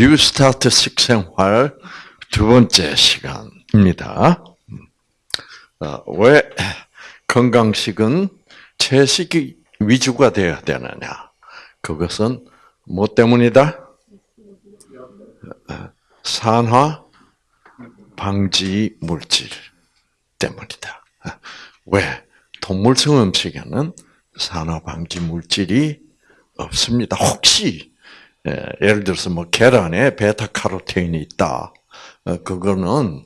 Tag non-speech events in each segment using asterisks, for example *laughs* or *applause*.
뉴스타트 식생활 두 번째 시간입니다. 어, 왜 건강식은 채식이 위주가 되어야 되느냐? 그것은 뭐 때문이다? 산화 방지 물질 때문이다. 왜? 동물성 음식에는 산화 방지 물질이 없습니다. 혹시 예를 들어서 뭐 계란에 베타카로틴이 있다. 어, 그거는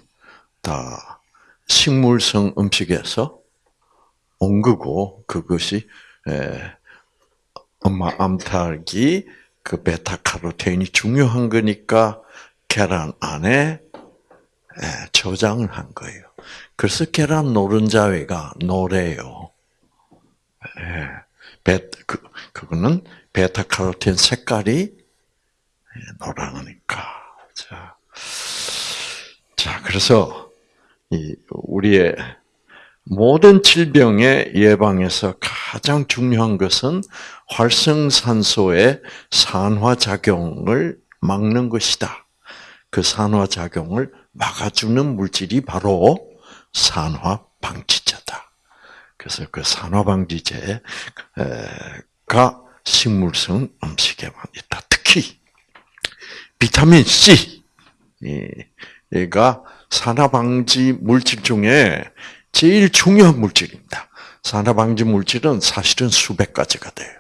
다 식물성 음식에서 온 거고 그것이 엄마 암탉이 그 베타카로틴이 중요한 거니까 계란 안에 저장을 한 거예요. 그래서 계란 노른자위가 노래요. 베, 그, 그거는 베타카로틴 색깔이 노랑하니까. 자, 자, 그래서 이 우리의 모든 질병의 예방에서 가장 중요한 것은 활성산소의 산화작용을 막는 것이다. 그 산화작용을 막아주는 물질이 바로 산화방지제다. 그래서 그 산화방지제가 식물성 음식에만 있다. 특히 비타민 C가 산화방지 물질 중에 제일 중요한 물질입니다. 산화방지 물질은 사실은 수백 가지가 돼요.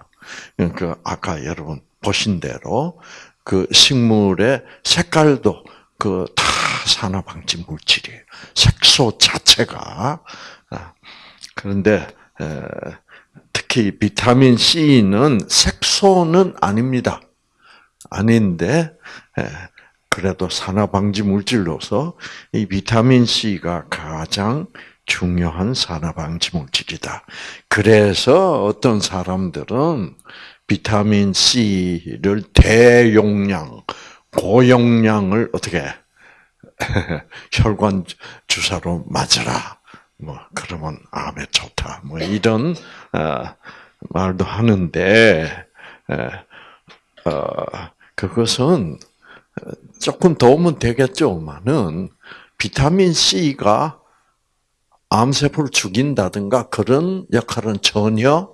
그러니까 아까 여러분 보신 대로 그 식물의 색깔도 그 다 산화방지 물질이에요. 색소 자체가 아, 그런데 특히 비타민 C는 색소는 아닙니다. 아닌데 그래도 산화 방지 물질로서 이 비타민 C가 가장 중요한 산화 방지 물질이다. 그래서 어떤 사람들은 비타민 C를 대용량, 고용량을 어떻게 *laughs* 혈관 주사로 맞으라. 뭐 그러면 암에 좋다. 뭐 이런 어, 말도 하는데 어, 그것은 조금 도움은 되겠죠만은 비타민 C가 암세포를 죽인다든가 그런 역할은 전혀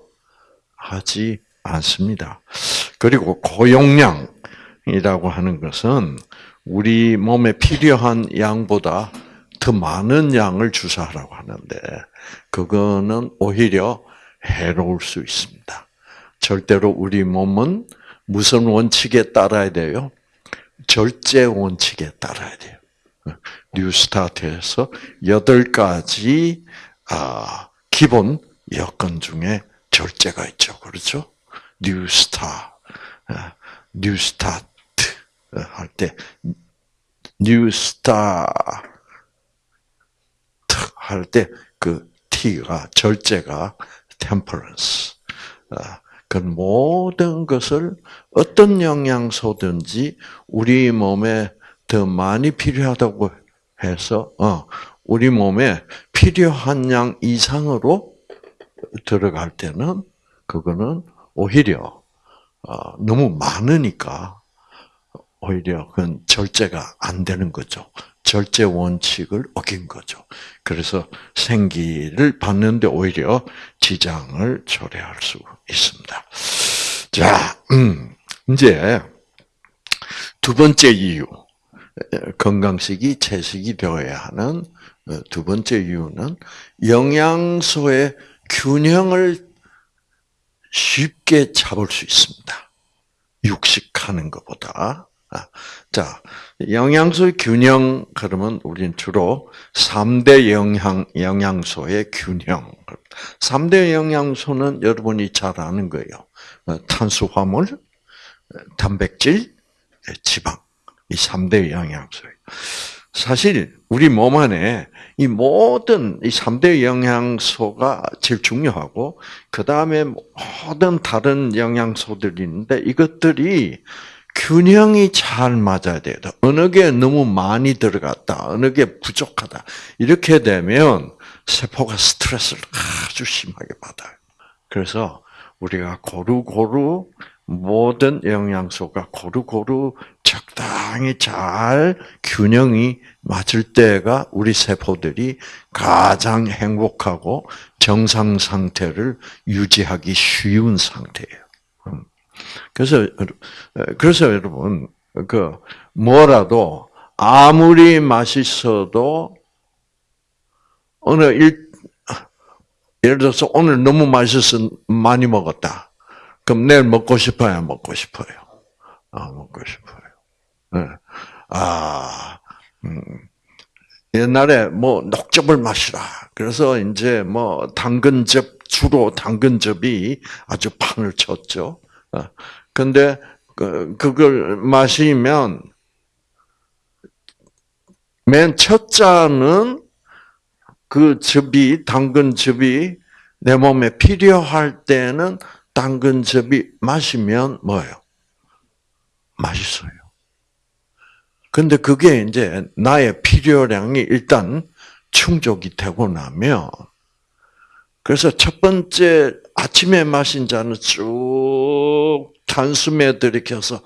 하지 않습니다. 그리고 고용량이라고 하는 것은 우리 몸에 필요한 양보다 더 많은 양을 주사하라고 하는데 그거는 오히려 해로울 수 있습니다. 절대로 우리 몸은 무슨 원칙에 따라야 돼요? 절제 원칙에 따라야 돼요. 뉴스타트에서 여덟 가지 아, 기본 여건 중에 절제가 있죠. 그렇죠? 뉴스타, 아, 뉴스타트 할 때 뉴스타 할 때 그 T가 절제가 temperance. 아, 그 모든 것을 어떤 영양소든지 우리 몸에 더 많이 필요하다고 해서 어, 우리 몸에 필요한 양 이상으로 들어갈 때는 그거는 오히려 어, 너무 많으니까 오히려 그건 절제가 안 되는 거죠. 절제 원칙을 어긴 거죠. 그래서 생기를 받는데 오히려 지장을 초래할 수 있습니다. 자, 음, 이제 두 번째 이유. 건강식이 채식이 되어야 하는 두 번째 이유는 영양소의 균형을 쉽게 잡을 수 있습니다. 육식하는 것보다. 아, 자, 영양소의 균형, 그러면 우리는 주로 3대 영양, 영양소의 균형. 3대 영양소는 여러분이 잘 아는 거예요. 어, 탄수화물, 단백질, 지방. 이 3대 영양소예요. 사실, 우리 몸 안에 이 모든 이 3대 영양소가 제일 중요하고, 그 다음에 모든 다른 영양소들이 있는데, 이것들이 균형이 잘 맞아야 돼요. 어느 게 너무 많이 들어갔다, 어느 게 부족하다. 이렇게 되면 세포가 스트레스를 아주 심하게 받아요. 그래서 우리가 고루고루 모든 영양소가 고루고루 적당히 잘 균형이 맞을 때가 우리 세포들이 가장 행복하고 정상 상태를 유지하기 쉬운 상태예요. 음. 그래서 그래서 여러분 그 뭐라도 아무리 맛있어도 어느 일 예를 들어서 오늘 너무 맛있어서 많이 먹었다. 그럼 내일 먹고 싶어요, 먹고 싶어요. 아, 먹고 싶어요. 네. 아, 음. 옛날에 뭐 녹즙을 마시라. 그래서 이제 뭐 당근즙 주로 당근즙이 아주 판을 쳤죠. 어. 근데 그 그걸 마시면 맨 첫 잔은 그 즙이 당근 즙이 내 몸에 필요할 때는 당근 즙이 마시면 뭐예요? 맛있어요. 근데 그게 이제 나의 필요량이 일단 충족이 되고 나면 그래서 첫 번째 아침에 마신 잔은 쭉 단숨에 들이켜서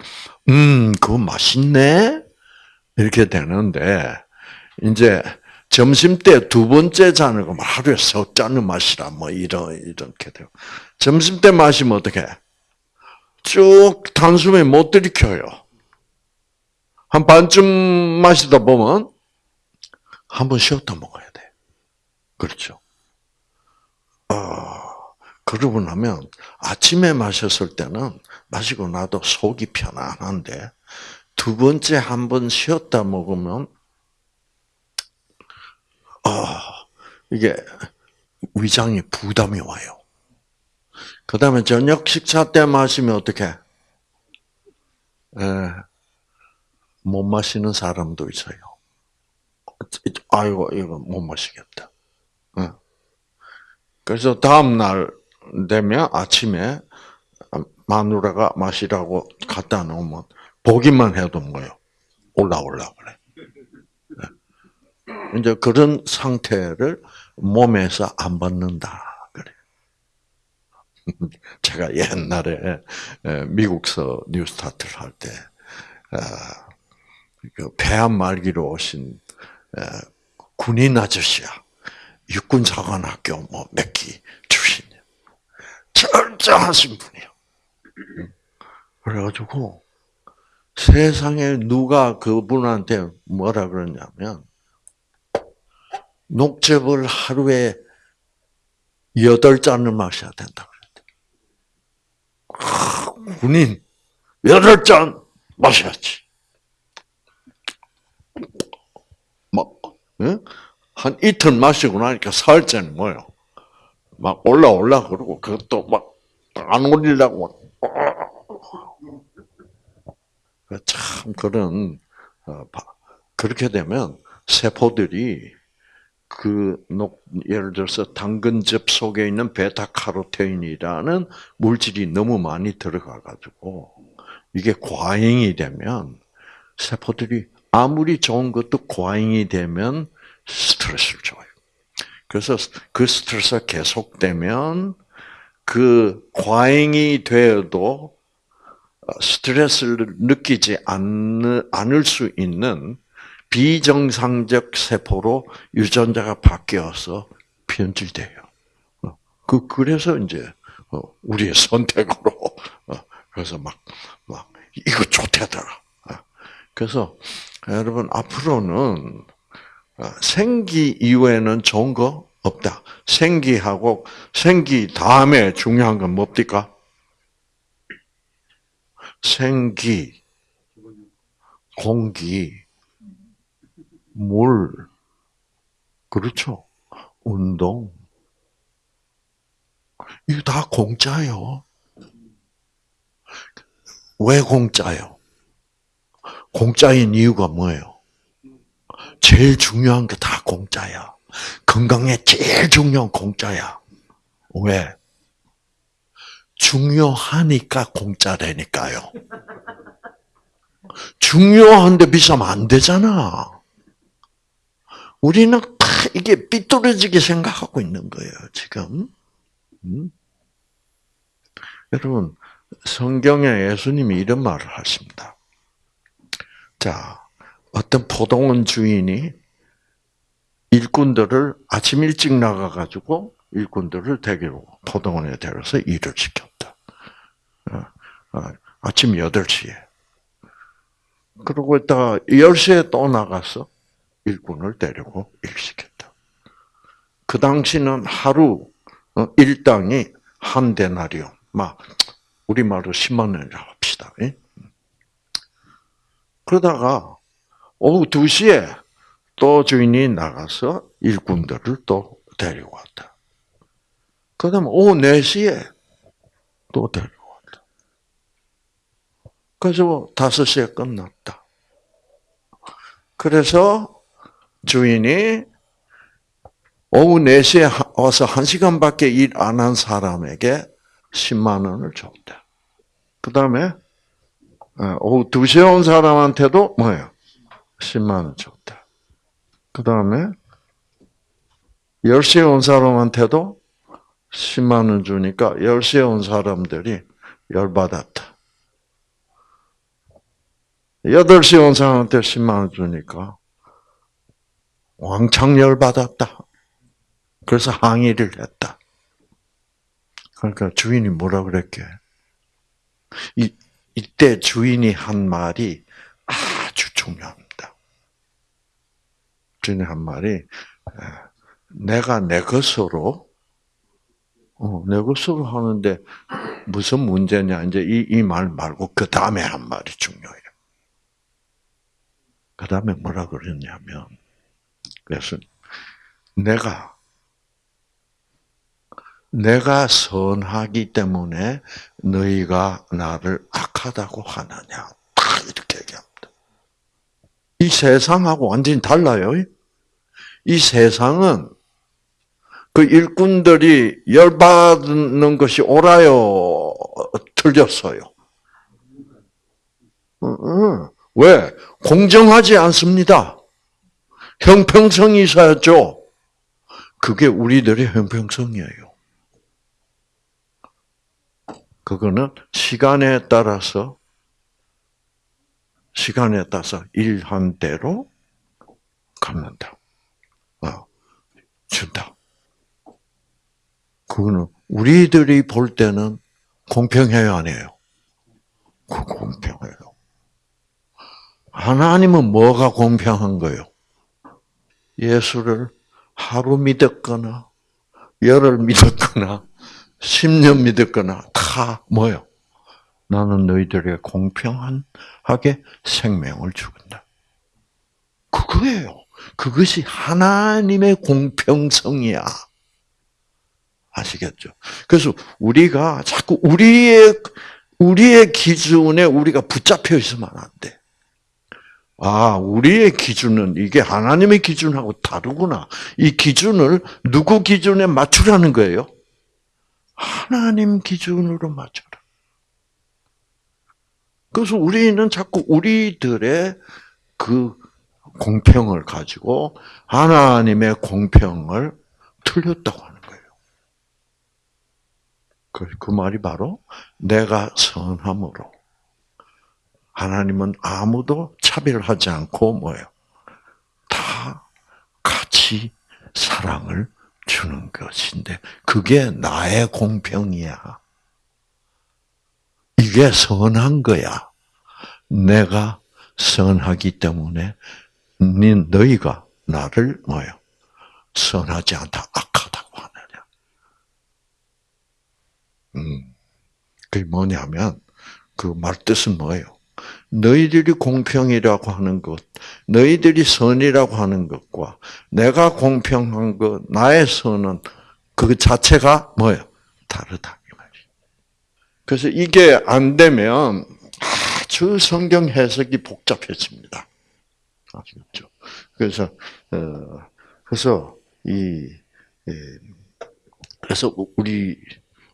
음 그거 맛있네 이렇게 되는데 이제 점심 때 두 번째 잔을 하루에 석 잔을 마시라 뭐 이런 이렇게 돼요. 점심 때 마시면 어떻게? 쭉 단숨에 못 들이켜요. 한 반쯤 마시다 보면 한 번 쉬었다 먹어야 돼. 그렇죠. 어, 그러고 나면 아침에 마셨을 때는 마시고 나도 속이 편안한데 두 번째 한 번 쉬었다 먹으면 아, 이게 위장에 부담이 와요. 그 다음에 저녁 식사 때 마시면 어떻게? 예, 못 마시는 사람도 있어요. 아이고, 이거 못 마시겠다. 예. 그래서 다음 날 되면 아침에 마누라가 마시라고 갖다 놓으면 보기만 해도 뭐요? 올라올라 그래. 이제 그런 상태를 몸에서 안 받는다. 그래. *laughs* 제가 옛날에 미국서 뉴스타트를 할 때, 그 폐암 말기로 오신 군인 아저씨야. 육군사관학교 뭐몇기 출신이야. 철저하신 분이야. 그래가지고 세상에 누가 그분한테 뭐라 그러냐면 녹즙을 하루에 여덟 잔을 마셔야 된다 그랬대. 군인 여덟 잔 마셔야지. 막, 한 이틀 마시고 나니까 살짝이 뭐요? 막 올라 올라 그러고 그것도 막 안 올리려고 참 그런 어, 그렇게 되면 세포들이 그 예를 들어서 당근즙 속에 있는 베타카로테인이라는 물질이 너무 많이 들어가 가지고 이게 과잉이 되면 세포들이 아무리 좋은 것도 과잉이 되면 스트레스를 줘요. 그래서 그 스트레스가 계속되면 그 과잉이 되어도 스트레스를 느끼지 않을 수 있는 비정상적 세포로 유전자가 바뀌어서 변질돼요. 어, 그 그래서 이제 어, 우리의 선택으로 어, 그래서 막 막 이거 좋대더라. 그래서 여러분 앞으로는 생기 이후에는 좋은 거 없다. 생기하고 생기 다음에 중요한 건 뭡니까? 생기, 공기, 물, 그렇죠. 운동. 이거 다 공짜요. 왜 공짜요? 공짜인 이유가 뭐예요? 제일 중요한 게 다 공짜야. 건강에 제일 중요한 공짜야. 왜? 중요하니까 공짜라니까요. 중요한데 비싸면 안 되잖아. 우리는 다 이게 삐뚤어지게 생각하고 있는 거예요, 지금. 음? 여러분, 성경에 예수님이 이런 말을 하십니다. 자, 어떤 포동원 주인이 일꾼들을 아침 일찍 나가가지고 일꾼들을 데리고 포동원에 데려서 일을 시켰다. 어, 어, 아침 8시에. 그러고 있다가 10시에 또 나가서 일꾼을 데리고 일시켰다. 그 당시는 하루 어, 일당이 한 데나리온, 막 우리말로 10만 원이라 합시다. 그러다가 오후 2시에 또 주인이 나가서 일꾼들을 또 데리고 왔다. 그 다음 오후 4시에 또 데리고 왔다. 그래서 5시에 끝났다. 그래서 주인이 오후 4시에 와서 1시간밖에 일 안 한 사람에게 10만 원을 줬다. 그 다음에 어, 오후 2시에 온 사람한테도 뭐예요? 10만 원 줬다. 그 다음에 10시에 온 사람한테도 10만 원 주니까 10시에 온 사람들이 열받았다. 8시에 온 사람한테 10만 원 주니까 왕창 열받았다. 그래서 항의를 했다. 그러니까 주인이 뭐라 그랬게? 이, 이때 주인이 한 말이 아주 중요합니다. 주인이 한 말이 내가 내 것으로 어, 내 것으로 하는데 무슨 문제냐 이제 이 이 말 말고 그 다음에 한 말이 중요해요. 그 다음에 뭐라 그랬냐면 그래서 내가 내가 선하기 때문에 너희가 나를 악하다고 하느냐. 딱 이렇게 얘기합니다. 이 세상하고 완전히 달라요. 이 세상은 그 일꾼들이 열받는 것이 옳아요? 틀렸어요? 왜? 공정하지 않습니다. 형평성이 있어야죠. 그게 우리들의 형평성이에요. 그거는 시간에 따라서 시간에 따라서 일한 대로 갚는다. 어, 준다. 그거는 우리들이 볼 때는 공평해요, 안 해요? 그 공평해요. 하나님은 뭐가 공평한 거예요? 예수를 하루 믿었거나 열흘 믿었거나 10년 믿었거나 다 뭐요? 나는 너희들에게 공평하게 생명을 주겠다. 그거예요. 그것이 하나님의 공평성이야. 아시겠죠? 그래서 우리가 자꾸 우리의 우리의 기준에 우리가 붙잡혀 있으면 안 돼. 아, 우리의 기준은 이게 하나님의 기준하고 다르구나. 이 기준을 누구 기준에 맞추라는 거예요? 하나님 기준으로 맞춰라. 그래서 우리는 자꾸 우리들의 그 공평을 가지고 하나님의 공평을 틀렸다고 하는 거예요. 그, 그 말이 바로 내가 선함으로 하나님은 아무도 차별하지 않고 뭐예요? 다 같이 사랑을 주는 것인데 그게 나의 공평이야. 이게 선한 거야. 내가 선하기 때문에 너희가 나를 뭐요? 선하지 않다, 악하다고 하느냐. 음, 그게 뭐냐면 그 말 뜻은 뭐예요? 너희들이 공평이라고 하는 것, 너희들이 선이라고 하는 것과 내가 공평한 것, 나의 선은 그 자체가 뭐예요? 다르다. 그래서 이게 안 되면 아주 성경 해석이 복잡해집니다. 아시겠죠? 그래서 어, 그래서 이 그래서 우리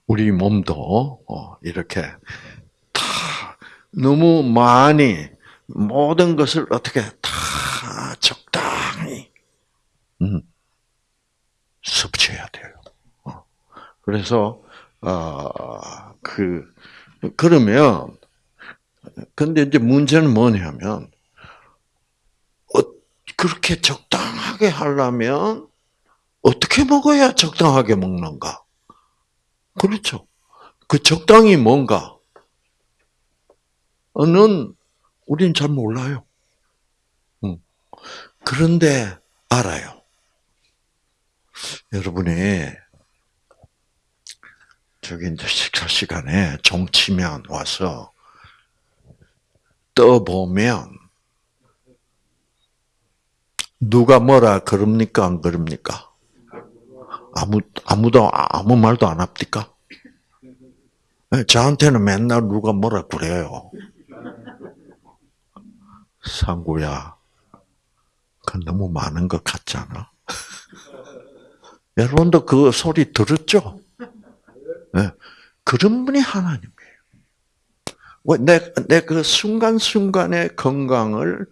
우리 몸도 어, 이렇게 너무 많이 모든 것을 어떻게 다 적당히 음, 섭취해야 돼요. 어. 그래서 어, 그 그러면 근데 이제 문제는 뭐냐면 어, 그렇게 적당하게 하려면 어떻게 먹어야 적당하게 먹는가? 그렇죠. 그 적당히 뭔가? 는 우린 잘 몰라요. 그런데 알아요. 여러분이 저기 이제 식사 시간에 종치면 와서 떠보면 누가 뭐라 그럽니까 안 그럽니까? 아무 아무도 아무 말도 안 합니까? 네, 저한테는 맨날 누가 뭐라 그래요. 상구야, 그 너무 많은 것 같잖아. *laughs* 여러분도 그 소리 들었죠? 네. 그런 분이 하나님이에요. 내, 내 그 순간순간의 건강을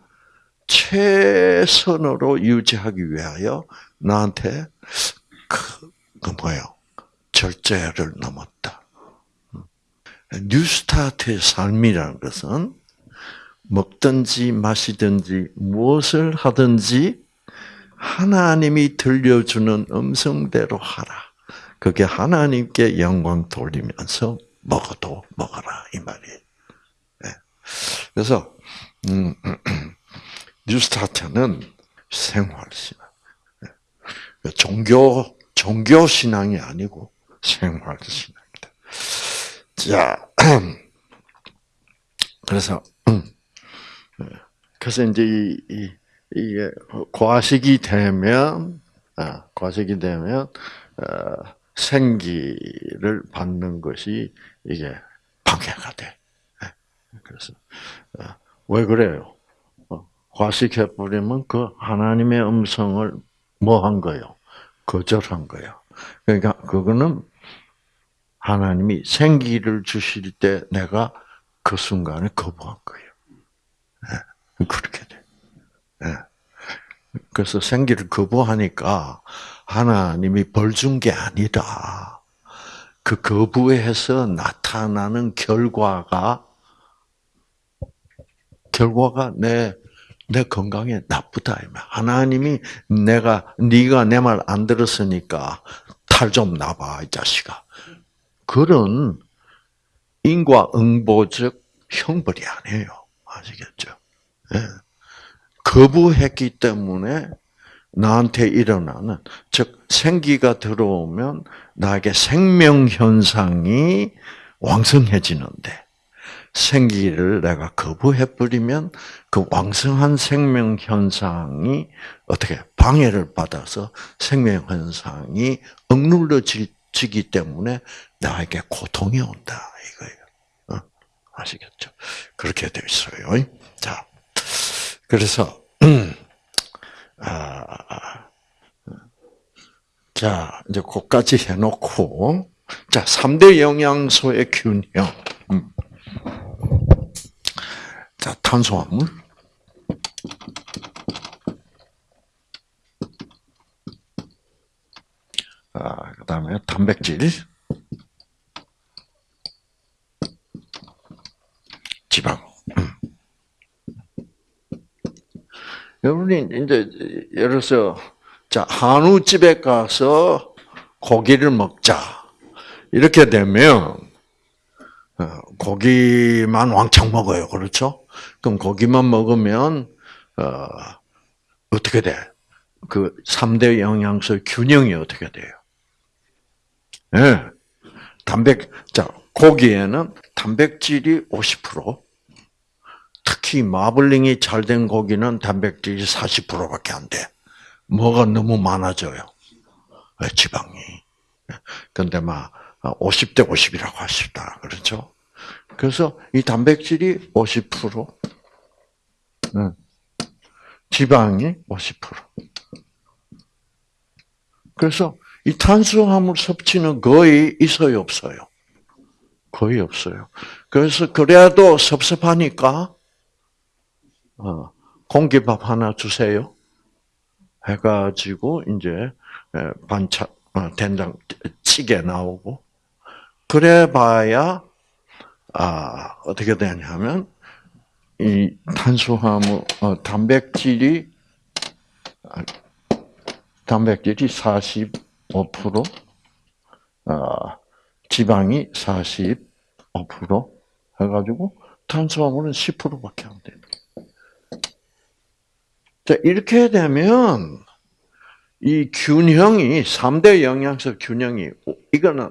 최선으로 유지하기 위하여 나한테 그, 그 뭐예요? 절제를 넘었다. 뉴스타트의 삶이라는 것은 먹든지 마시든지 무엇을 하든지 하나님이 들려주는 음성대로 하라. 그게 하나님께 영광 돌리면서 먹어도 먹어라 이 말이에요. 네. 그래서 음, *clears throat* 뉴스타트는 생활 신앙, 네. 종교 종교 신앙이 아니고 생활 신앙이다. 자, *clears throat* 그래서 음, 그래서 이제 이, 이 이게 과식이 되면 아, 과식이 되면 어, 생기를 받는 것이 이게 방해가 돼. 예. 그래서 어, 왜 그래요? 어, 과식해 버리면 그 하나님의 음성을 뭐 한 거요? 거절한 거예요. 그러니까 그거는 하나님이 생기를 주실 때 내가 그 순간에 거부한 거예요. 그렇게 돼. 예. 그래서 생기를 거부하니까 하나님이 벌 준 게 아니라 그 거부해서 나타나는 결과가 결과가 내, 내 건강에 나쁘다. 하나님이 내가, 네가 내 말 안 들었으니까 탈 좀 나봐, 이 자식아. 그런 인과응보적 형벌이 아니에요. 아시겠죠? 네. 거부했기 때문에 나한테 일어나는 즉 생기가 들어오면 나에게 생명 현상이 왕성해지는데 생기를 내가 거부해 버리면 그 왕성한 생명 현상이 어떻게 방해를 받아서 생명 현상이 억눌러지기 때문에 나에게 고통이 온다 이거예요. 어? 아시겠죠? 그렇게 되어 있어요. 자, 그래서 *clears throat* 아, 자 이제 그까지 해놓고 자 3대 영양소의 균형. 음. 자 탄수화물. 아, 그 다음에 단백질, 지방. 여러분이 이제 예를 들어서 자 한우집에 가서 고기를 먹자 이렇게 되면 어, 고기만 왕창 먹어요, 그렇죠? 그럼 고기만 먹으면 어, 어떻게 돼? 그 3대 영양소 균형이 어떻게 돼요? 예. 네. 단백, 자, 고기에는 단백질이 50%, 특히 마블링이 잘 된 고기는 단백질이 40%밖에 안 돼. 뭐가 너무 많아져요. 지방이. 근데 막 50대 50이라고 하시다. 그렇죠? 그래서 이 단백질이 50%, 지방이 50%. 그래서 이 탄수화물 섭취는 거의 있어요, 없어요? 거의 없어요. 그래서 그래도 섭섭하니까 어, 공기밥 하나 주세요. 해가지고 이제 반찬 어, 된장 찌개 나오고 그래봐야 아, 어떻게 되냐면, 이 탄수화물, 어, 단백질이, 아, 단백질이 45%, 어, 지방이 45% 해가지고 탄수화물은 10%밖에 안 돼요. 자, 이렇게 되면 이 균형이 3대 영양소 균형이 이거는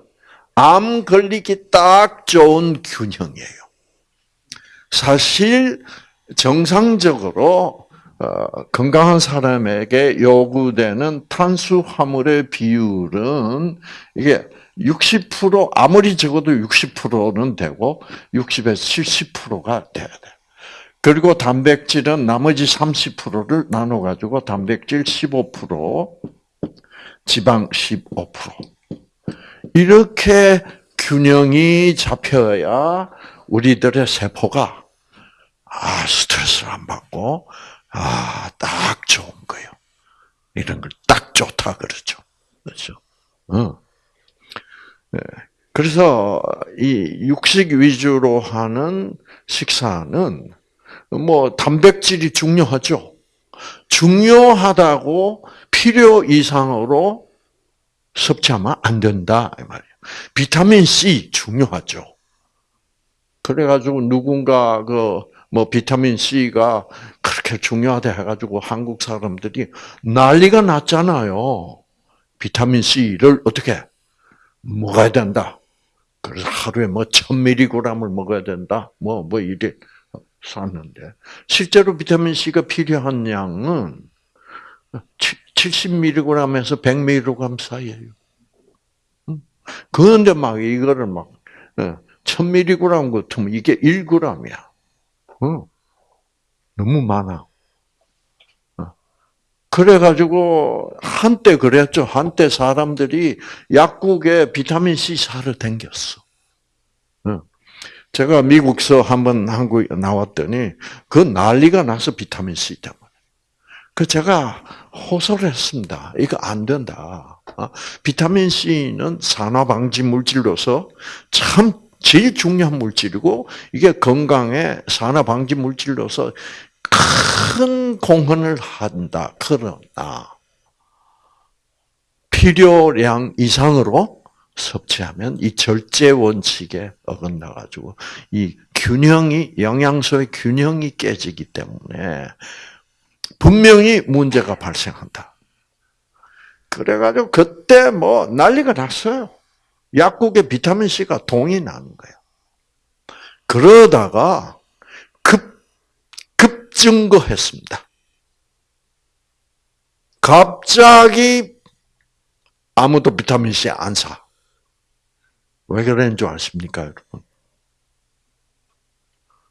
암 걸리기 딱 좋은 균형이에요. 사실 정상적으로 어, 건강한 사람에게 요구되는 탄수화물의 비율은 이게 60% 아무리 적어도 60%는 되고 60에서 70%가 돼야 돼. 그리고 단백질은 나머지 30%를 나눠 가지고 단백질 15%, 지방 15%. 이렇게 균형이 잡혀야 우리들의 세포가 아 스트레스를 안 받고 아 딱 좋은 거예요. 이런 걸 딱 좋다 그러죠. 그렇죠. 어. 네. 그래서 이 육식 위주로 하는 식사는 뭐 단백질이 중요하죠. 중요하다고 필요 이상으로 섭취하면 안 된다 이 말이에요. 비타민 C 중요하죠. 그래가지고 누군가 그 뭐 비타민 C가 그렇게 중요하다 해가지고 한국 사람들이 난리가 났잖아요. 비타민 C를 어떻게 먹어야 된다. 그래서 하루에 뭐 1000mg을 먹어야 된다. 뭐, 뭐 이래 샀는데. 실제로 비타민 C가 필요한 양은 70mg에서 100mg 사이에요. 그런데 막 이거를 막, 1000mg 같으면 이게 1g이야. 너무 많아. 그래가지고 한때 그랬죠. 한때 사람들이 약국에 비타민 C 사러 댕겼어. 제가 미국서 한번 한국에 나왔더니 그 난리가 나서 비타민 C 때문에. 그 제가 호소를 했습니다. 이거 안 된다. 어? 비타민 C는 산화 방지 물질로서 참 제일 중요한 물질이고 이게 건강에 산화 방지 물질로서 큰 공헌을 한다. 그러나 필요량 이상으로 섭취하면 이 절제 원칙에 어긋나 가지고 이 균형이 영양소의 균형이 깨지기 때문에 분명히 문제가 발생한다. 그래가지고 그때 뭐 난리가 났어요. 약국에 비타민 C가 동이 나는 거예요. 그러다가 급 급증거했습니다. 갑자기 아무도 비타민 C 안 사. 왜 그랬는 줄 아십니까, 여러분?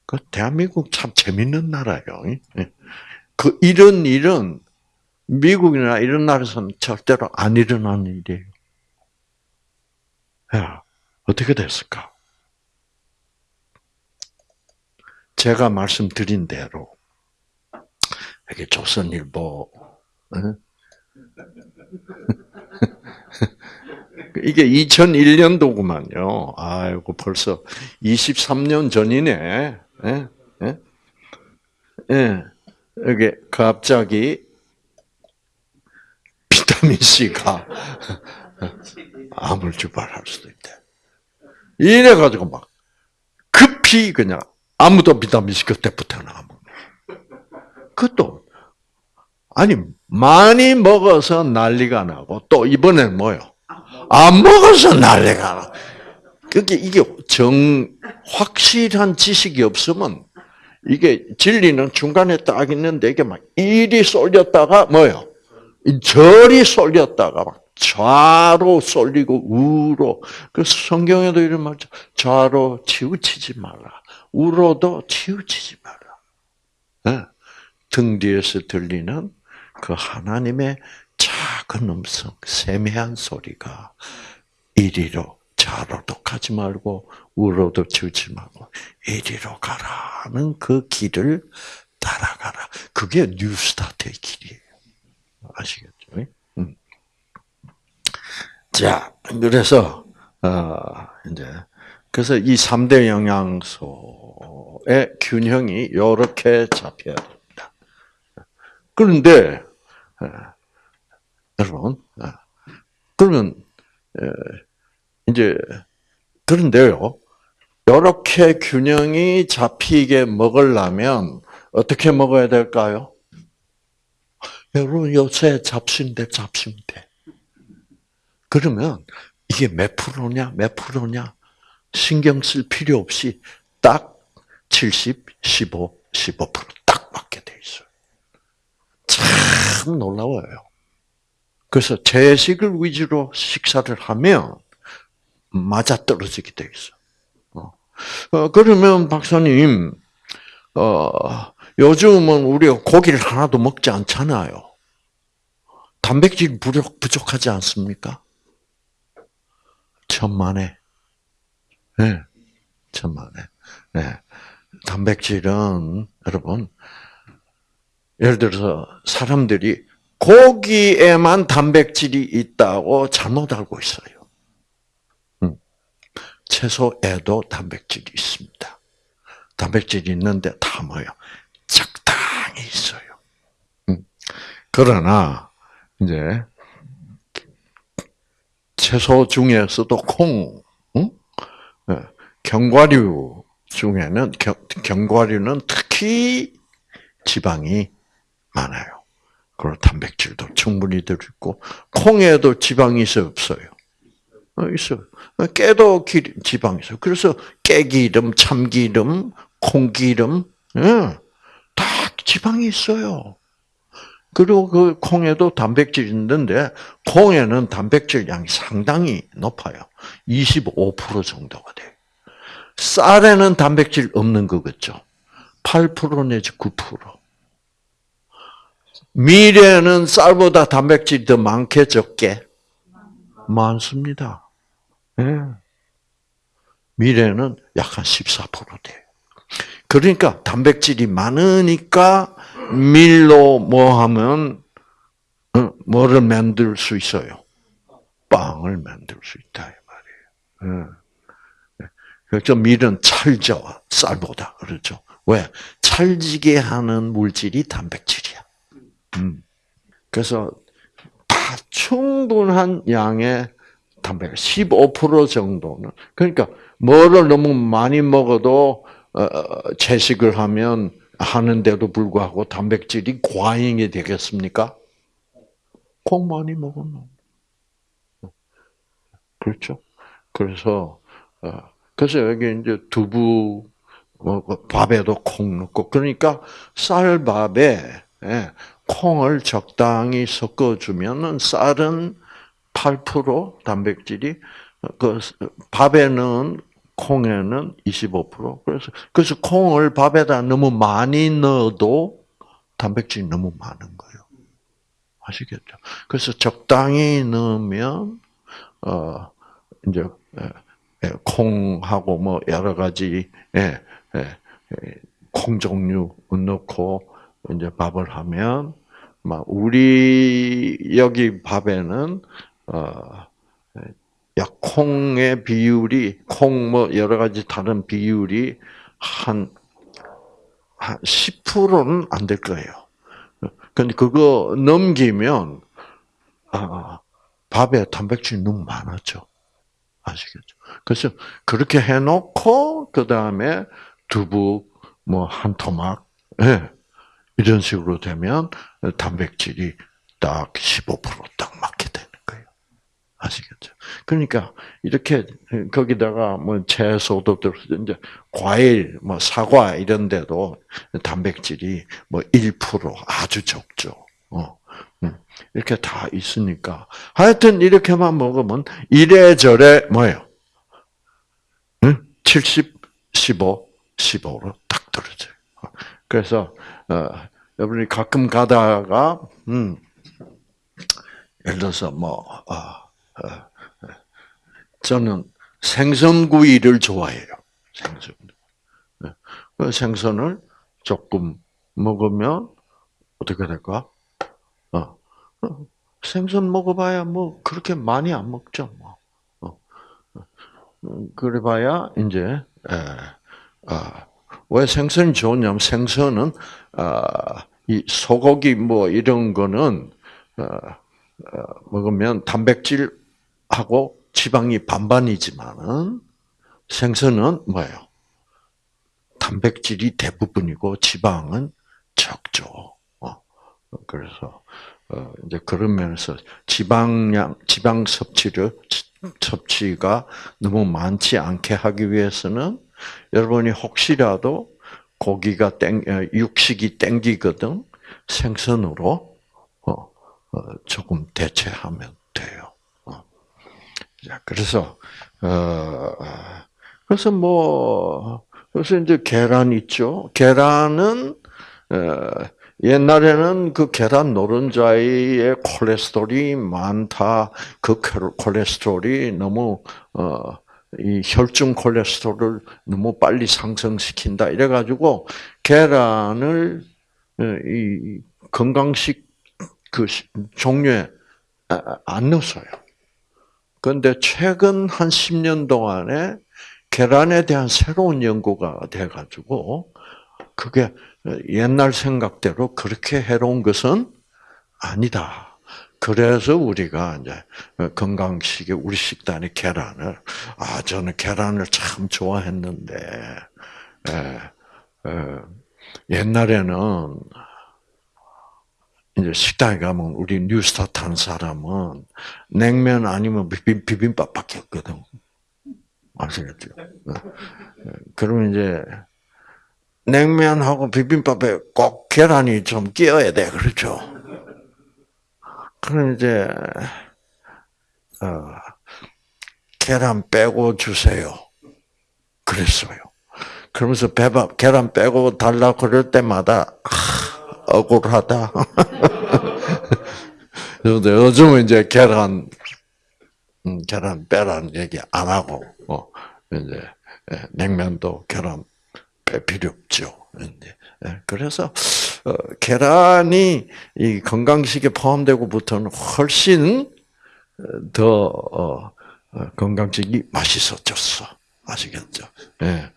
그 대한민국 참 재밌는 나라예요. 예. 그 이런 일은 미국이나 이런 나라에서는 절대로 안 일어나는 일이에요. 야, 어떻게 됐을까? 제가 말씀드린 대로 이게 조선일보 *laughs* 이게 2001년도구만요. 아이고 벌써 23년 전이네. 예? 예? 예. 이게 갑자기 비타민 C가 암을 유발할 수도 있대. 이래 가지고 막 급히 그냥 아무도 비타민 C 그때부터 나안 먹 그것도 아니 많이 먹어서 난리가 나고 또 이번엔 뭐요? 안 먹어서 난리가 나. 그게 이게 정 확실한 지식이 없으면 이게 진리는 중간에 딱 있는데 이게 막 이리 쏠렸다가 뭐요? 절이 쏠렸다가 막 좌로 쏠리고 우로. 그 성경에도 이런 말죠. 좌로 치우치지 말라. 우로도 치우치지 말라. 네. 등 뒤에서 들리는 그 하나님의 작은 음성, 세미한 소리가 이리로 좌로도 가지 말고 우로도 치우지 말고 이리로 가라는 그 길을 따라가라. 그게 뉴스타트의 길이에요. 아시겠죠? 음. 자, 그래서 어, 이제 그래서 이 3대 영양소의 균형이 이렇게 잡혀야 됩니다. 그런데 여러분, 그러면 이제 그런데요. 이렇게 균형이 잡히게 먹으려면 어떻게 먹어야 될까요? 여러분 요새 잡신데 잡신데. 그러면 이게 몇 프로냐, 몇 프로냐 신경 쓸 필요 없이 딱 70, 15, 15%딱 맞게 돼 있어요. 참 놀라워요. 그래서 채식을 위주로 식사를 하면 맞아 떨어지게 돼 있어. 어, 그러면 박사님, 어, 요즘은 우리가 고기를 하나도 먹지 않잖아요. 단백질 부족, 부족하지 않습니까? 천만에. 네, 천만에. 네. 단백질은, 여러분, 예를 들어서 사람들이 고기에만 단백질이 있다고 잘못 알고 있어요. 채소에도 단백질이 있습니다. 단백질이 있는데 다 뭐요? 적당히 있어요. 음. 그러나 이제 채소 중에서도 콩, 응? 예, 견과류 중에는 견과류는 특히 지방이 많아요. 그리고 단백질도 충분히 들어있고 콩에도 지방이 있어요, 없어요? 어, 있어요. 깨도 지방이 있어요. 그래서 깨기름, 참기름, 콩기름, 예, 다 지방이 있어요. 그리고 그 콩에도 단백질이 있는데 콩에는 단백질 양이 상당히 높아요. 25% 정도가 돼요. 쌀에는 단백질 없는 거겠죠. 8% 내지 9%. 밀에는 쌀보다 단백질이 더 많게 적게 많습니다. 예. 미래는 약 한 14% 돼요. 그러니까 단백질이 많으니까 밀로 뭐 하면 어, 뭐를 만들 수 있어요? 빵을 만들 수 있다 이 말이에요. 예. 그렇죠. 밀은 찰져 쌀보다 그렇죠. 왜? 찰지게 하는 물질이 단백질이야. 음. 그래서 다 충분한 양의 단백질 15% 정도는 그러니까 뭐를 너무 많이 먹어도 어, 채식을 하면 하는데도 불구하고 단백질이 과잉이 되겠습니까? 콩 많이 먹으면 그렇죠. 그래서 어, 그래서 여기 이제 두부 뭐, 밥에도 콩 넣고 그러니까 쌀밥에 예, 콩을 적당히 섞어주면은 쌀은 8% 단백질이 그 밥에는 콩에는 25% 그래서 그래서 콩을 밥에다 너무 많이 넣어도 단백질이 너무 많은 거예요. 아시겠죠? 그래서 적당히 넣으면 어 이제 콩하고 뭐 여러 가지 예, 예, 콩 종류 넣고 이제 밥을 하면 막 우리 여기 밥에는 어, 약 콩의 비율이 콩 뭐 여러 가지 다른 비율이 한 한 10%는 안 될 거예요. 근데 그거 넘기면 아, 밥에 단백질이 너무 많았죠. 아시겠죠? 그래서 그렇게 해놓고 그 다음에 두부 뭐 한 토막 예, 이런 식으로 되면 단백질이 딱 15%딱 맞게. 아시겠죠? 그러니까 이렇게 거기다가 뭐 채소도 들어 이제 과일, 뭐 사과 이런 데도 단백질이 뭐 1% 아주 적죠. 어. 음. 이렇게 다 있으니까 하여튼 이렇게만 먹으면 이래저래 뭐예요? 70, 15, 15로 딱 떨어져요. 그래서 어, 여러분이 가끔 가다가 음, 예를 들어서 뭐 어, 어, 저는 생선구이를 좋아해요. 생선. 네. 그 생선을 조금 먹으면 어떻게 될까? 어, 생선 먹어봐야 뭐 그렇게 많이 안 먹죠. 뭐. 그래봐야 이제 에, 아, 왜 생선이 좋냐면 생선은 아, 이 소고기 뭐 이런 거는 어, 어, 먹으면 단백질 하고 지방이 반반이지만은 생선은 뭐예요? 단백질이 대부분이고 지방은 적죠. 어, 그래서 어, 이제 그런 면에서 지방량, 지방 섭취를 섭취가 너무 많지 않게 하기 위해서는 여러분이 혹시라도 고기가 땡, 육식이 땡기거든 생선으로 어, 조금 대체하면 돼요. 자, 그래서 어, 그래서 뭐 그래서 이제 계란 있죠. 계란은 옛날에는 그 계란 노른자의 콜레스테롤이 많다. 그 콜레스테롤이 너무 어, 이 혈중 콜레스테롤을 너무 빨리 상승시킨다. 이래 가지고 계란을 이 건강식 그 종류에 안 넣었어요. 그런데 최근 한 10년 동안에 계란에 대한 새로운 연구가 돼가지고 그게 옛날 생각대로 그렇게 해로운 것은 아니다. 그래서 우리가 이제 건강식에 우리 식단에 계란을 아 저는 계란을 참 좋아했는데 에, 에, 옛날에는 이제 식당에 가면 우리 뉴스타트 한 사람은 냉면 아니면 비빔, 밥밖에 없거든. 아시겠죠? 그러면 이제 냉면하고 비빔밥에 꼭 계란이 좀 끼어야 돼. 그렇죠? 그럼 이제, 어, 계란 빼고 주세요. 그랬어요. 그러면서 배밥, 계란 빼고 달라 그럴 때마다, 아, 억울하다. *laughs* 그런데 요즘은 이제 계란, 음, 계란 빼라는 얘기 안 하고, 어, 이제, 예, 냉면도 계란 뺄 필요 없죠. 예, 그래서 어, 계란이 이 건강식에 포함되고부터는 훨씬 더 어, 어, 건강식이 맛있어졌어. 아시겠죠? 예.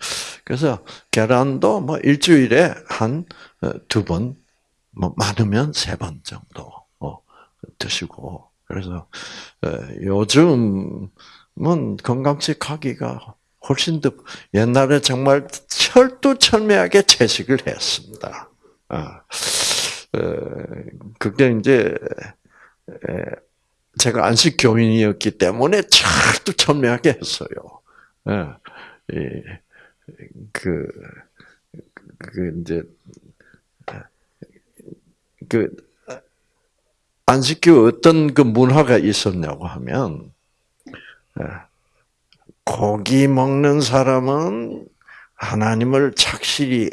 그래서 계란도 뭐 일주일에 한 두 번, 뭐 많으면 세 번 정도 드시고 그래서 요즘은 건강식 하기가 훨씬 더 옛날에 정말 철두철미하게 채식을 했습니다. 아, 그게 이제 제가 안식 교인이었기 때문에 철두철미하게 했어요. 그, 그 이제 그 안식교 어떤 그 문화가 있었냐고 하면 고기 먹는 사람은 하나님을 착실히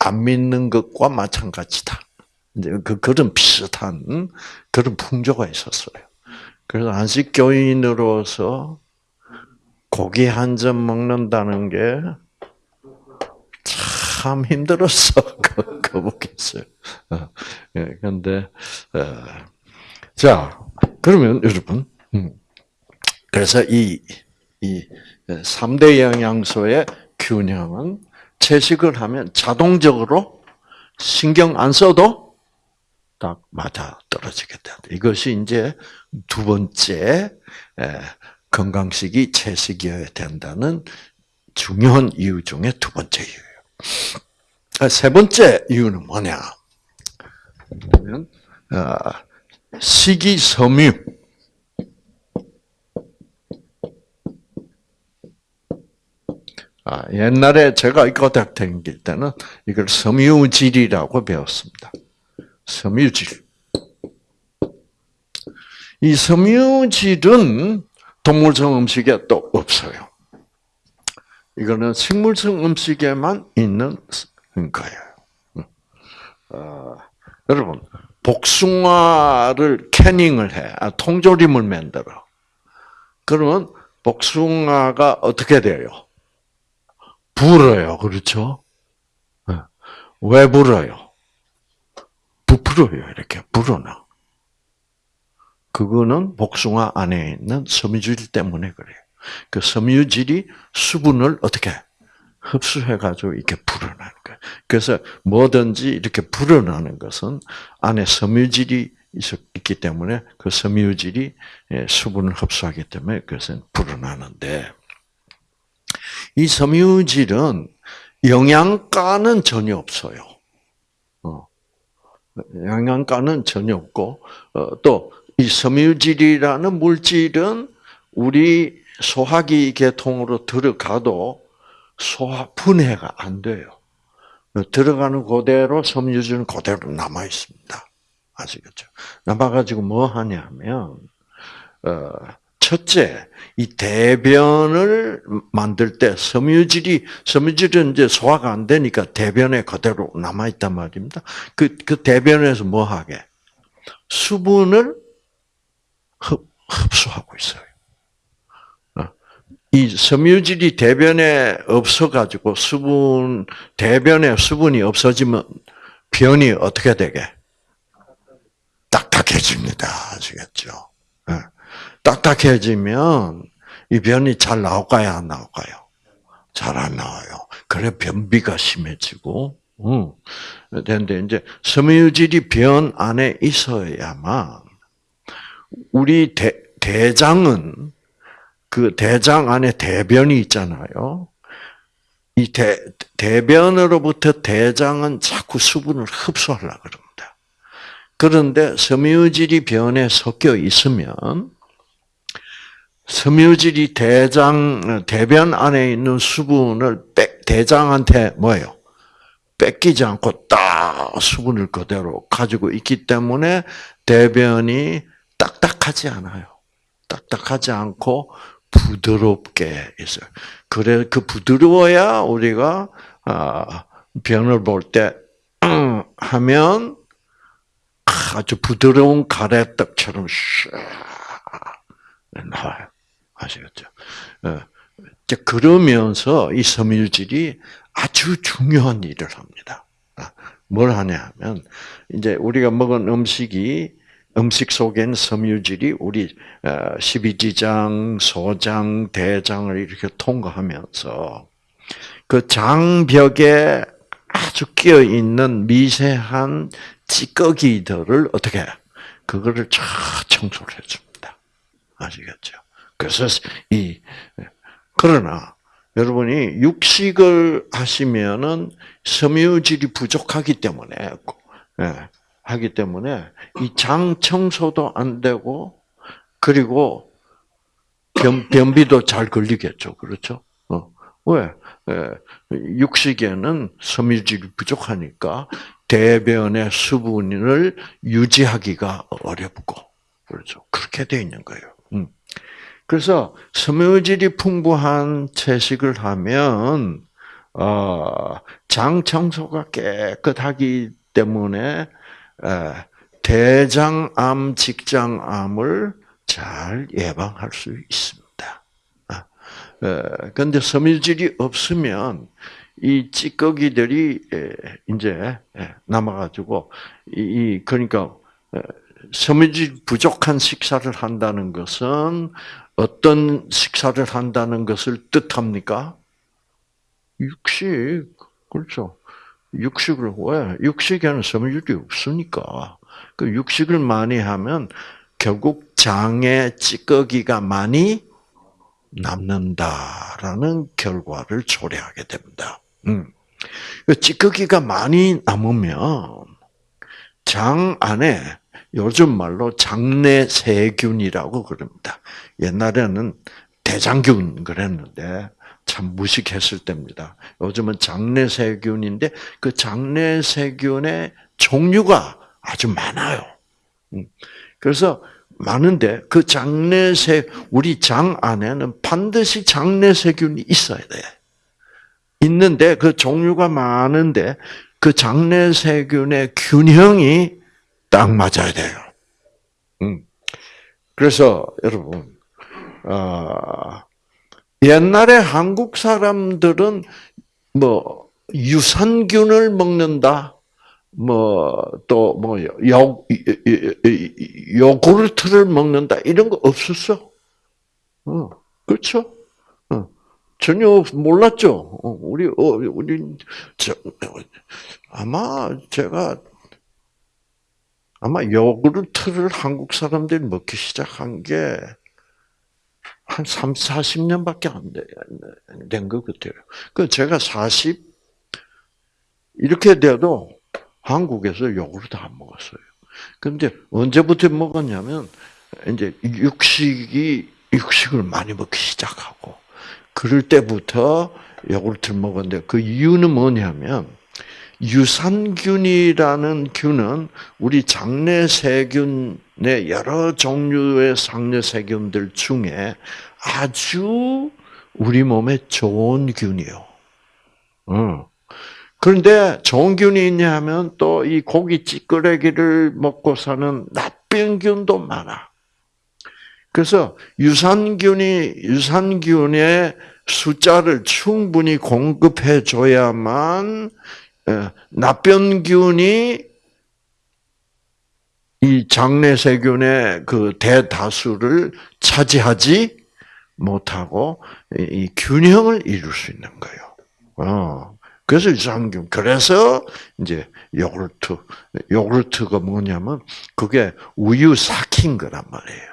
안 믿는 것과 마찬가지다. 이제 그 그런 비슷한 그런 풍조가 있었어요. 그래서 안식 교인으로서 고기 한 점 먹는다는 게 참 힘들었어. *laughs* 거북했어요. 그런데 어, 자 그러면 여러분, 음, 그래서 이 이 3대 영양소의 균형은 채식을 하면 자동적으로 신경 안 써도 딱 맞아 떨어지게 된다. 이것이 이제 두 번째 건강식이 채식이어야 된다는 중요한 이유 중에 두 번째. 아, 세 번째 이유는 뭐냐? 그러면 아, 식이섬유 아, 옛날에 제가 이과대학 다닐 때는 이걸 섬유질이라고 배웠습니다. 섬유질. 이 섬유질은 동물성 음식에 또 없어요. 이거는 식물성 음식에만 있는 거예요. 어, 여러분, 복숭아를 캐닝을 해, 아, 통조림을 만들어. 그러면 복숭아가 어떻게 돼요? 불어요. 그렇죠? 네. 왜 불어요? 부풀어요. 이렇게 불어나. 그거는 복숭아 안에 있는 섬유질 때문에 그래요. 그 섬유질이 수분을 어떻게 흡수해가지고 이렇게 불어나는 거예요. 그래서 뭐든지 이렇게 불어나는 것은 안에 섬유질이 있기 때문에 그 섬유질이 예, 수분을 흡수하기 때문에 그것은 불어나는데 이 섬유질은 영양가는 전혀 없어요. 어. 영양가는 전혀 없고 어, 또이 섬유질이라는 물질은 우리 소화기 계통으로 들어가도 소화 분해가 안 돼요. 들어가는 그대로 섬유질은 그대로 남아 있습니다. 아시겠죠? 남아가지고 뭐 하냐면 어, 첫째, 이 대변을 만들 때 섬유질이 섬유질은 이제 소화가 안 되니까 대변에 그대로 남아 있단 말입니다. 그, 그 대변에서 뭐 하게? 수분을 흡, 흡수하고 있어요. 어. 이 섬유질이 대변에 없어가지고 수분, 대변에 수분이 없어지면 변이 어떻게 되게? 딱딱해집니다. 아시겠죠? 네. 딱딱해지면 이 변이 잘 나올까요? 안 나올까요? 잘 안 나와요. 그래 변비가 심해지고, 음. 근데 이제 섬유질이 변 안에 있어야만 우리 대, 대장은 그 대장 안에 대변이 있잖아요. 이 대, 대변으로부터 대장은 자꾸 수분을 흡수하려고 그럽니다. 그런데 섬유질이 변에 섞여 있으면 섬유질이 대장 대변 안에 있는 수분을 뺏, 대장한테 뭐예요? 뺏기지 않고 딱 수분을 그대로 가지고 있기 때문에 대변이 딱딱하지 않아요. 딱딱하지 않고 부드럽게 있어요. 그래 그 부드러워야 우리가 아, 변을 볼 때 *clears throat* 하면 아주 부드러운 가래떡처럼 샥 나와요. 아시겠죠? 어, 그러면서 이 섬유질이 아주 중요한 일을 합니다. 아, 뭘 하냐 면 이제 우리가 먹은 음식이 음식 속엔 섬유질이 우리 12지장, 어, 소장, 대장을 이렇게 통과하면서 그 장벽에 아주 끼어 있는 미세한 찌꺼기들을 어떻게 그거를 쫙 청소를 해줍니다. 아시겠죠? 그래서 이 그러나 여러분이 육식을 하시면은 섬유질이 부족하기 때문에 예, 하기 때문에 이 장 청소도 안 되고 그리고 변, 변비도 잘 걸리겠죠. 그렇죠? 어. 왜? 예, 육식에는 섬유질이 부족하니까 대변의 수분을 유지하기가 어렵고 그렇죠. 그렇게 돼 있는 거예요. 음. 그래서 섬유질이 풍부한 채식을 하면 어, 장 청소가 깨끗하기 때문에 대장암, 직장암을 잘 예방할 수 있습니다. 그런데 아, 섬유질이 없으면 이 찌꺼기들이 이제 남아가지고 이 그러니까 섬유질 부족한 식사를 한다는 것은 어떤 식사를 한다는 것을 뜻합니까? 육식 그렇죠. 육식을 왜? 육식에 는 섬유질이 없으니까. 그 육식을 많이 하면 결국 장에 찌꺼기가 많이 남는다라는 결과를 초래하게 됩니다. 음. 그 찌꺼기가 많이 남으면 장 안에 요즘 말로 장내 세균이라고 그럽니다. 옛날에는 대장균 그랬는데 참 무식했을 때입니다. 요즘은 장내 세균인데 그 장내 세균의 종류가 아주 많아요. 음. 그래서 많은데 그 장내 세 우리 장 안에는 반드시 장내 세균이 있어야 돼. 있는데 그 종류가 많은데 그 장내 세균의 균형이 딱 맞아야 돼요. 음. 그래서 여러분 어, 옛날에 한국 사람들은 뭐 유산균을 먹는다. 뭐 또 뭐 요 요구르트를 먹는다 이런 거 없었어. 어. 그렇죠? 어. 전혀 몰랐죠. 어, 우리 어, 우리 저, 아마 제가 아마 요구르트를 한국 사람들이 먹기 시작한 게 한 3, 40년밖에 안 된 것 같아요. 그 제가 40 이렇게 돼도 한국에서 요구르트 안 먹었어요. 근데 언제부터 먹었냐면 이제 육식이 육식을 많이 먹기 시작하고 그럴 때부터 요구르트를 먹었는데 그 이유는 뭐냐면 유산균이라는 균은 우리 장내 세균 의 여러 종류의 장내 세균들 중에 아주 우리 몸에 좋은 균이요. 어. 그런데 좋은 균이 있냐 하면 또 이 고기 찌끄레기를 먹고 사는 나쁜 균도 많아. 그래서 유산균이 유산균의 숫자를 충분히 공급해 줘야만 예, 나병균이 이 장내 세균의 그 대다수를 차지하지 못하고 이 균형을 이룰 수 있는 거예요. 어. 그래서 유산균. 그래서 이제 요구르트. 요구르트가 뭐냐면 그게 우유 삭힌 거란 말이에요.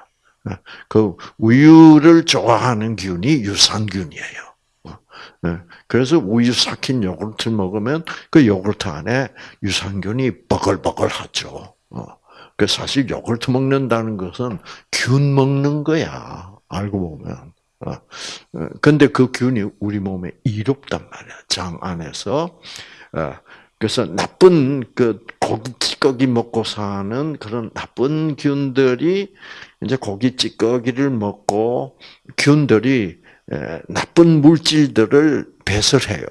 어. 그 우유를 좋아하는 균이 유산균이에요. 네. 그래서 우유 삭힌 요구르트 먹으면 그 요구르트 안에 유산균이 버글버글하죠. 어. 그 사실 요구르트 먹는다는 것은 균 먹는 거야. 알고 보면. 어. 어. 근데 그 균이 우리 몸에 이롭단 말이야. 장 안에서. 그래서 나쁜 그 고기 찌꺼기 먹고 사는 그런 나쁜 균들이 이제 고기 찌꺼기를 먹고 균들이 나쁜 물질들을 배설해요.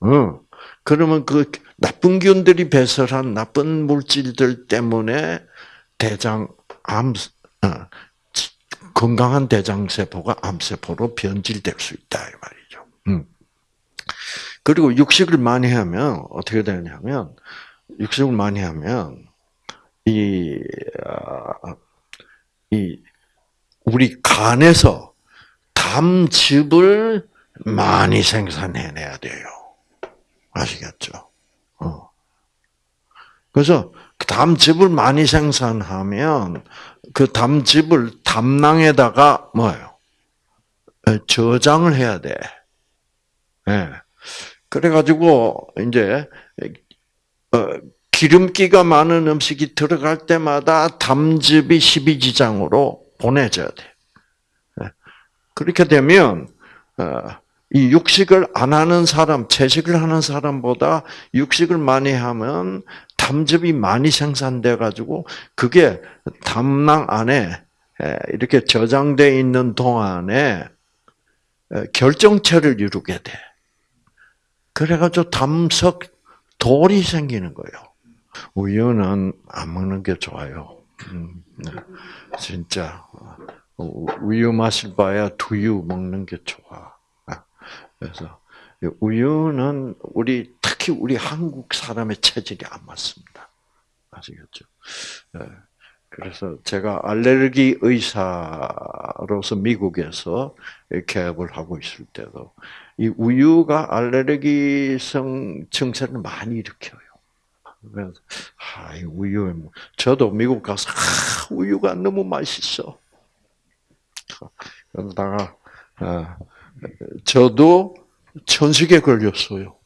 어. 그러면 그 나쁜 균들이 배설한 나쁜 물질들 때문에 대장 암 어, 건강한 대장 세포가 암 세포로 변질될 수 있다 이 말이죠. 음. 그리고 육식을 많이 하면 어떻게 되냐면 육식을 많이 하면 이, 어, 이 우리 간에서 담즙을 많이 생산해내야 돼요. 아시겠죠? 어. 그래서 그 담즙을 많이 생산하면 그 담즙을 담낭에다가 뭐예요? 저장을 해야 돼. 예. 그래가지고 이제 어, 기름기가 많은 음식이 들어갈 때마다 담즙이 십이지장으로 보내져야 돼. 그렇게 되면 어, 이 육식을 안 하는 사람, 채식을 하는 사람보다 육식을 많이 하면 담즙이 많이 생산돼 가지고 그게 담낭 안에 이렇게 저장돼 있는 동안에 결정체를 이루게 돼. 그래가지고 담석 돌이 생기는 거예요. 우유는 안 먹는 게 좋아요. 음, 네. 진짜 우유 마실 바야 두유 먹는 게 좋아. 아, 그래서 우유는 우리 특히 우리 한국 사람의 체질이 안 맞습니다. 아시겠죠? 예. 그래서 제가 알레르기 의사로서 미국에서 개업을 하고 있을 때도 이 우유가 알레르기성 증세를 많이 일으켜요. 그래서 아, 이 우유 저도 미국 가서 아, 우유가 너무 맛있어. 그러다가 어, 저도 천식에 걸렸어요.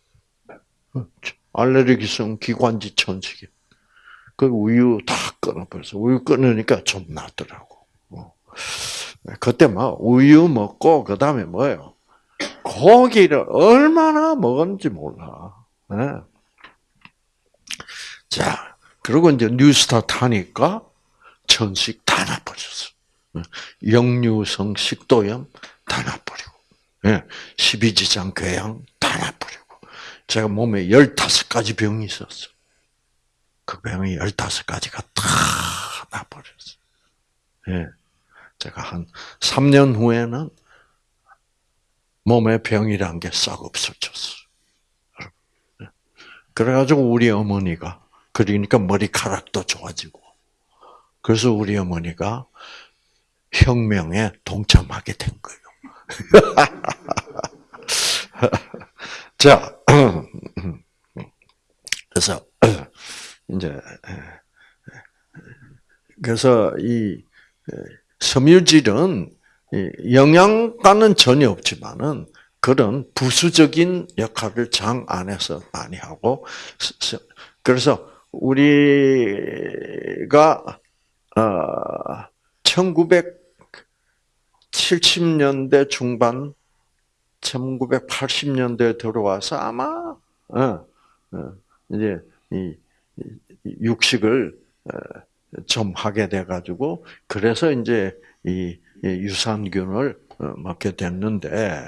알레르기성 기관지 천식에. 그 우유 다 끊어버려서 우유 끊으니까 좀 낫더라고. 어. 그때 막 우유 먹고 그 다음에 뭐예요? 고기를 얼마나 먹었는지 몰라. 네. 자, 그리고 이제 뉴스타 타니까 천식 다 나빠졌어. 역류성 식도염 다 예, 십이지장 궤양 다 나버리고, 제가 몸에 열다섯 가지 병이 있었어. 그 병이 열다섯 가지가 다 나버렸어. 예. 제가 한 3년 후에는 몸에 병이란 게 싹 없어졌어. 예. 그래가지고 우리 어머니가, 그러니까 머리카락도 좋아지고, 그래서 우리 어머니가 혁명에 동참하게 된 거예요. *laughs* 자, *clears throat* 그래서 *clears throat* 이제 그래서 이 섬유질은 영양가는 전혀 없지만은 그런 부수적인 역할을 장 안에서 많이 하고 그래서 우리가 1970년대 중반, 1980년대에 들어와서 아마 어, 어, 이제 이 육식을 어, 좀 하게 돼 가지고 그래서 이제 이 유산균을 먹게 됐는데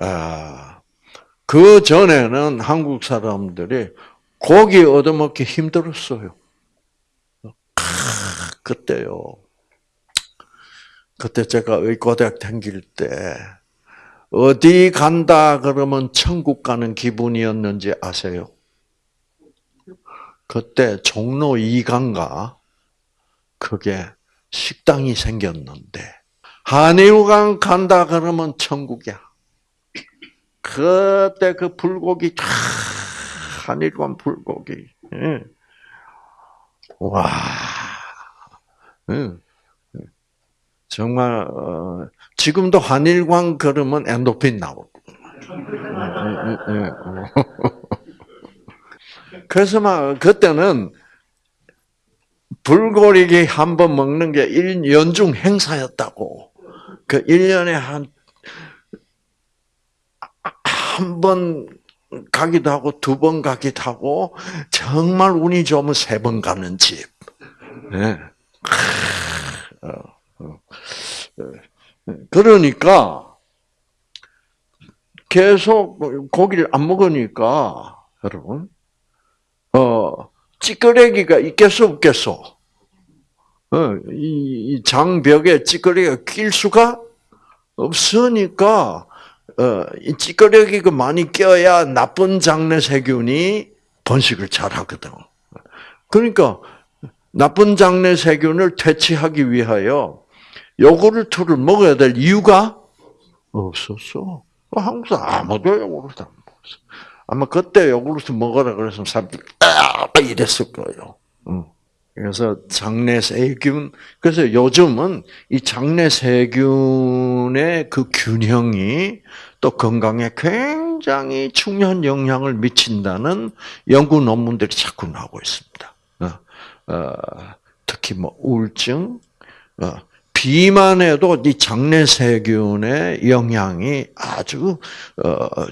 아, 그 전에는 한국 사람들이 고기 얻어먹기 힘들었어요. 그때요. 그때 제가 의과대학 다닐 때 어디 간다 그러면 천국 가는 기분이었는지 아세요? 그때 종로 2강가 그게 식당이 생겼는데 한일강 간다 그러면 천국이야. 그때 그 불고기 한일관 불고기. 예. 와. 예. 정말 어, 지금도 한일광 걸으면 엔도핀 나오고. 예, *laughs* 그래서 막 그때는 불고기 한 번 먹는 게 연중 행사였다고. 그 1년에 한, 한 번 가기도 하고, 두 번 가기도 하고, 정말 운이 좋으면 세 번 가는 집. 네. 그러니까, 계속 고기를 안 먹으니까, 여러분, 어, 찌끄레기가 있겠어, 없겠어? 어, 이 장벽에 찌꺼기가 낄 수가 없으니까 어, 이 찌꺼기가 많이 껴야 나쁜 장내 세균이 번식을 잘 하거든. 그러니까 나쁜 장내 세균을 퇴치하기 위하여 요구르트를 먹어야 될 이유가 없었어. 한국 사람 아무도 요구르트 안 먹었어. 아마 그때 요구르트 먹어라 그래서 사람들이 아 이랬을 거예요. 응. 그래서 장내 세균, 그래서 요즘은 이 장내 세균의 그 균형이 또 건강에 굉장히 중요한 영향을 미친다는 연구 논문들이 자꾸 나오고 있습니다. 어, 어, 특히 뭐 우울증, 어, 비만에도 이 장내 세균의 영향이 아주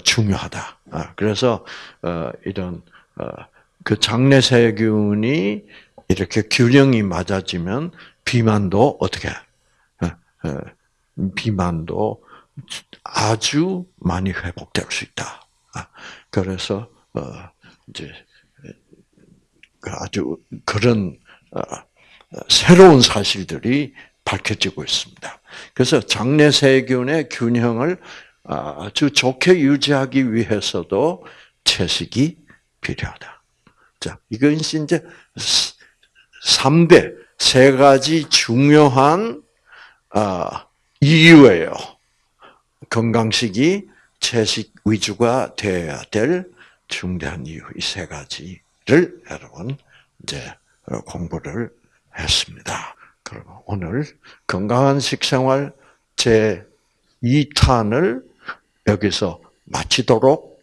중요하다. 그래서 이런 그 장내 세균이 이렇게 균형이 맞아지면 비만도 어떻게 어, 어, 비만도 아주 많이 회복될 수 있다. 아, 그래서 어, 이제 그 아주 그런 새로운 사실들이 밝혀지고 있습니다. 그래서 장내 세균의 균형을 아주 좋게 유지하기 위해서도 채식이 필요하다. 자, 이건 이제 3대, 세 가지 중요한 아, 이유예요. 건강식이 채식 위주가 되어야 될 중대한 이유, 이 세 가지를 여러분 이제 공부를 했습니다. 그리고 오늘 건강한 식생활 제 2탄을 여기서 마치도록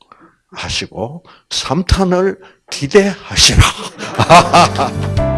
하시고 3탄을 기대하시라. *laughs*